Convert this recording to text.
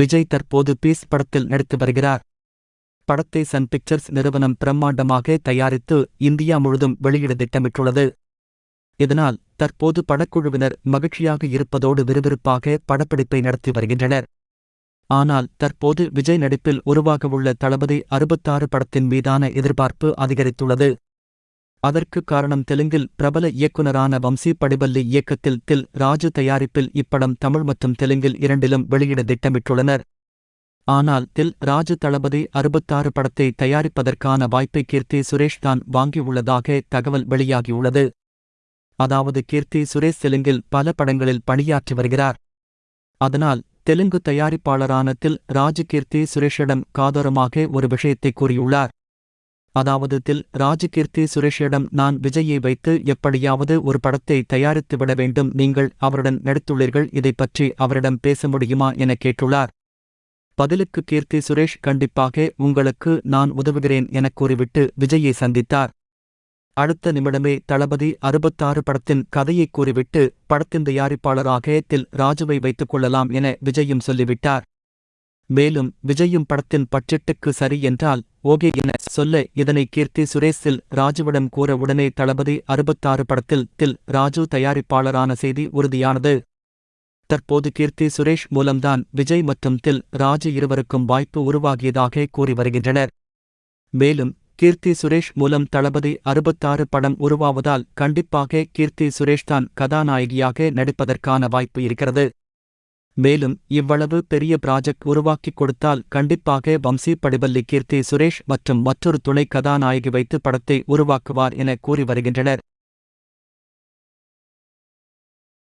விஜய் தற்போது பீஸ் படத்தில் நடித்து வருகிறார். படத்தை சன் பிக்சர்ஸ் நிறுவனம் பிரம்மாண்டமாக தயாரித்து இந்தியா முழுதும் வெளியிட திட்டமிட்டுள்ளது. இதனால் தற்போது படக்குழுவினர் மகிழ்ச்சியாக இருப்பதோடு விறுவிறுப்பாக படப்பிடிப்பை நடத்தி வருகின்றனர். ஆனால் தற்போது விஜய் நடிப்பில் உருவாகவுள்ள தளபதி அறுபத்தாறு படத்தின் மீதான எதிர்பார்ப்பு அதிகரித்துள்ளது. அதற்கு காரணம் தெலுங்கில் பிரபல இயக்குனரான வம்சி படிபல்லி இயக்கத்தில் தில் ராஜு தயாரிப்பில் இப்படம் தமிழ் மற்றும் தெலுங்கில் இரண்டிலும் வெளியிட திட்டமிட்டுள்ளனர். ஆனால் தில் ராஜு தளபதி அறுபத்தாறு படத்தை தயாரிப்பதற்கான வாய்ப்பை கீர்த்தி சுரேஷ் தான் வாங்கியுள்ளதாக தகவல் வெளியாகியுள்ளது. அதாவது கீர்த்தி சுரேஷ் தெலுங்கில் பல படங்களில் பணியாற்றி வருகிறார். அதனால் தெலுங்கு தயாரிப்பாளரான தில் ராஜு கீர்த்தி சுரேஷிடம் காதோரமாக ஒரு விஷயத்தை கூறியுள்ளார். அதாவது தில் ராஜகீர்த்தி சுரேஷிடம் நான் விஜயை வைத்து எப்படியாவது ஒரு படத்தை தயாரித்து விட வேண்டும் நீங்கள் அவருடன் நடித்துள்ளீர்கள் இதை பற்றி அவரிடம் பேச முடியுமா என கேட்டுள்ளார். பதிலுக்கு கீர்த்தி சுரேஷ் கண்டிப்பாக உங்களுக்கு நான் உதவுகிறேன் எனக் கூறிவிட்டு விஜயை சந்தித்தார். அடுத்த நிமிடமே தளபதி அறுபத்தாறு படத்தின் கதையை கூறிவிட்டு படத்தின் தயாரிப்பாளராக தில் ராஜுவை வைத்துக் கொள்ளலாம் என விஜயும் சொல்லிவிட்டார். மேலும் விஜயும் படத்தின் பட்ஜெட்டுக்கு சரி என்றால் ஓகே என சொல்ல இதனை கீர்த்தி சுரேஷில் ராஜுவிடம் கூற உடனே தளபதி அறுபத்தாறு படத்தில் தில் ராஜு தயாரிப்பாளரான செய்தி உறுதியானது. தற்போது கீர்த்தி சுரேஷ் மூலம்தான் விஜய் மற்றும் தில் ராஜு இருவருக்கும் வாய்ப்பு உருவாகியதாக கூறி வருகின்றனர். மேலும் கீர்த்தி சுரேஷ் மூலம் தளபதி அறுபத்தாறு படம் உருவாவதால் கண்டிப்பாக கீர்த்தி சுரேஷ் தான் கதாநாயகியாக நடிப்பதற்கான வாய்ப்பு இருக்கிறது. மேலும் இவ்வளவு பெரிய ப்ராஜெக்ட் உருவாக்கிக் கொடுத்தால் கண்டிப்பாக வம்சி படிபல்லி கீர்த்தி சுரேஷ் மற்றும் மற்றொரு துணை கதாநாயகி வைத்து படத்தை உருவாக்குவார் என கூறி வருகின்றனர்.